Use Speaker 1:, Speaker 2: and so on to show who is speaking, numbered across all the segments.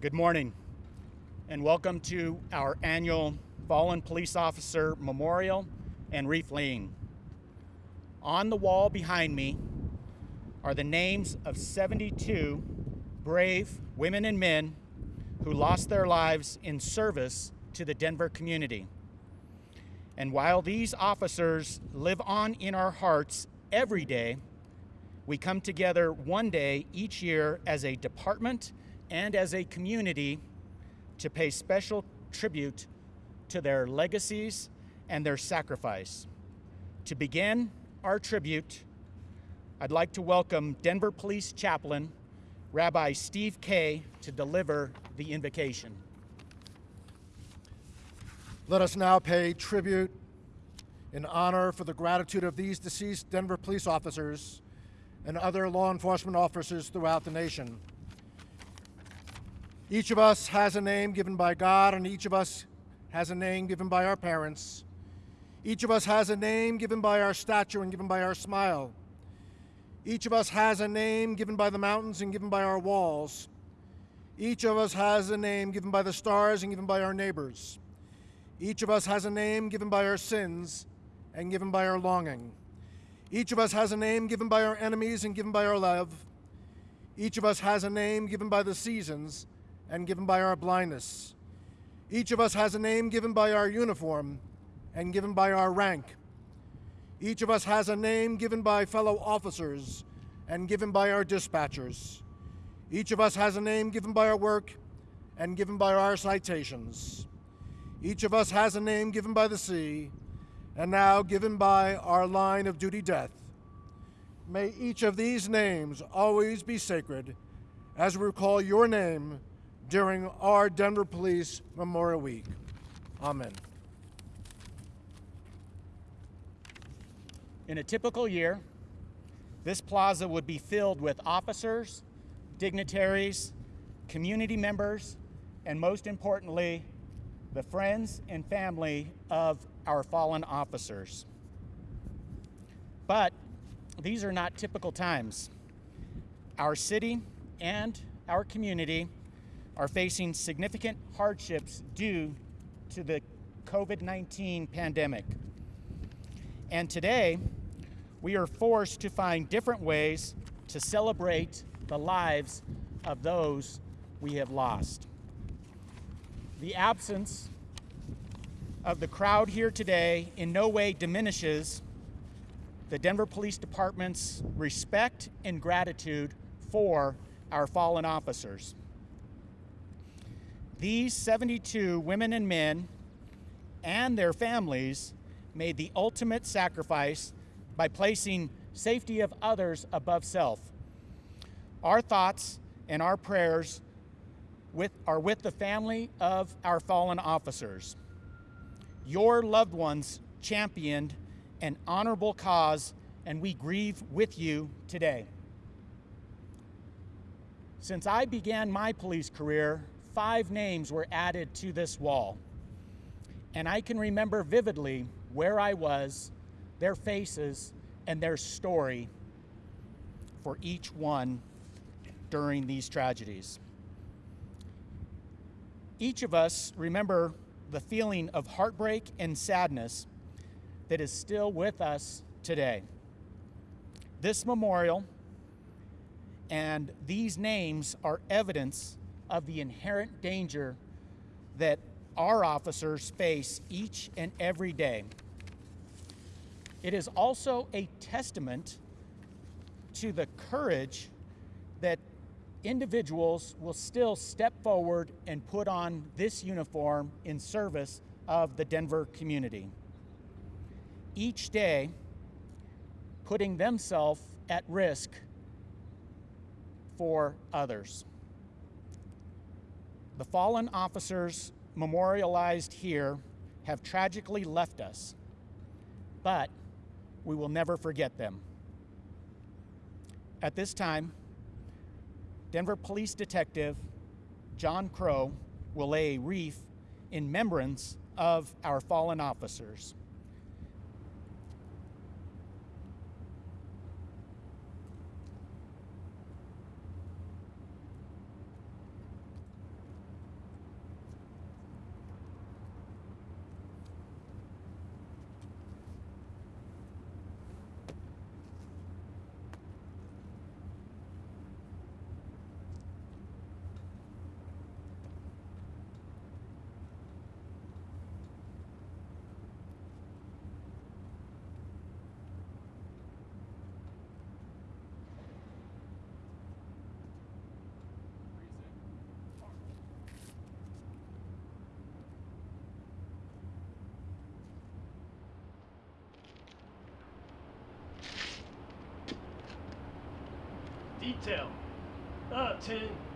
Speaker 1: Good morning, and welcome to our annual Fallen Police Officer Memorial and Wreath Laying. On the wall behind me are the names of 72 brave women and men who lost their lives in service to the Denver community. And while these officers live on in our hearts every day, we come together one day each year as a department and as a community to pay special tribute to their legacies and their sacrifice. To begin our tribute, I'd like to welcome Denver Police Chaplain, Rabbi Steve Kay, to deliver the invocation.
Speaker 2: Let us now pay tribute in honor for the gratitude of these deceased Denver police officers and other law enforcement officers throughout the nation. Each of us has a name given by God, and each of us has a name given by our parents. Each of us has a name given by our stature and given by our smile. Each of us has a name given by the mountains and given by our walls. Each of us has a name given by the stars and given by our neighbors. Each of us has a name given by our sins and given by our longing. Each of us has a name given by our enemies and given by our love. Each of us has a name given by the seasons and given by our blindness. Each of us has a name given by our uniform and given by our rank. Each of us has a name given by fellow officers and given by our dispatchers. Each of us has a name given by our work and given by our citations. Each of us has a name given by the sea and now given by our line of duty death. May each of these names always be sacred as we recall your name during our Denver Police Memorial Week. Amen.
Speaker 1: In a typical year, this plaza would be filled with officers, dignitaries, community members, and most importantly, the friends and family of our fallen officers. But these are not typical times. Our city and our community are facing significant hardships due to the COVID 19 pandemic. And today, we are forced to find different ways to celebrate the lives of those we have lost. The absence of the crowd here today in no way diminishes the Denver Police Department's respect and gratitude for our fallen officers. These 72 women and men and their families made the ultimate sacrifice by placing safety of others above self. Our thoughts and our prayers with, are with the family of our fallen officers. Your loved ones championed an honorable cause, and we grieve with you today. Since I began my police career, five names were added to this wall. And I can remember vividly where I was, their faces, and their story for each one during these tragedies. Each of us remember the feeling of heartbreak and sadness that is still with us today. This memorial and these names are evidence of the inherent danger that our officers face each and every day. It is also a testament to the courage that individuals will still step forward and put on this uniform in service of the Denver community. Each day, putting themselves at risk for others. The fallen officers memorialized here have tragically left us, but we will never forget them. At this time, Denver Police Detective John Crow will lay a wreath in remembrance of our fallen officers.
Speaker 3: Hotel. Uh, 10.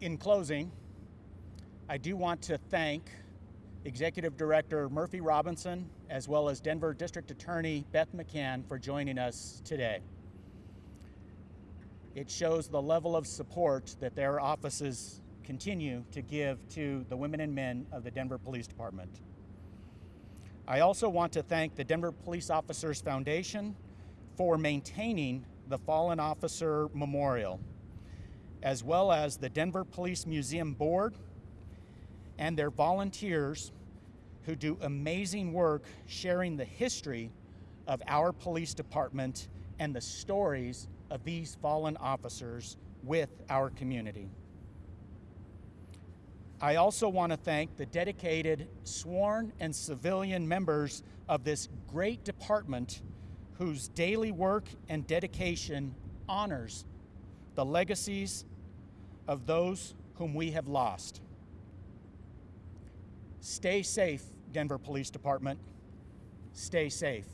Speaker 1: In closing, I do want to thank Executive Director Murphy Robinson as well as Denver District Attorney Beth McCann for joining us today. It shows the level of support that their offices continue to give to the women and men of the Denver Police Department. I also want to thank the Denver Police Officers Foundation for maintaining the Fallen Officer Memorial as well as the Denver Police Museum Board and their volunteers who do amazing work sharing the history of our police department and the stories of these fallen officers with our community. I also want to thank the dedicated sworn and civilian members of this great department whose daily work and dedication honors the legacies of those whom we have lost. Stay safe, Denver Police Department. Stay safe.